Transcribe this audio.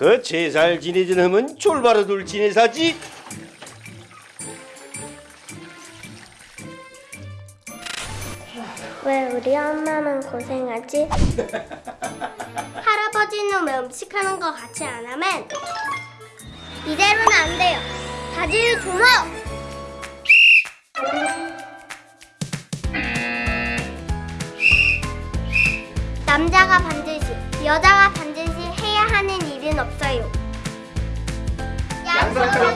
그 제살 지내던 놈은 졸바로들 지내사지 왜 우리 엄마만 고생하지? 할아버지는 왜 음식하는 거 같이 안 하면 이대로는 안 돼요. 바지를 주모. 남자가 반드시, 여자가 반드시 없어요. 양손으로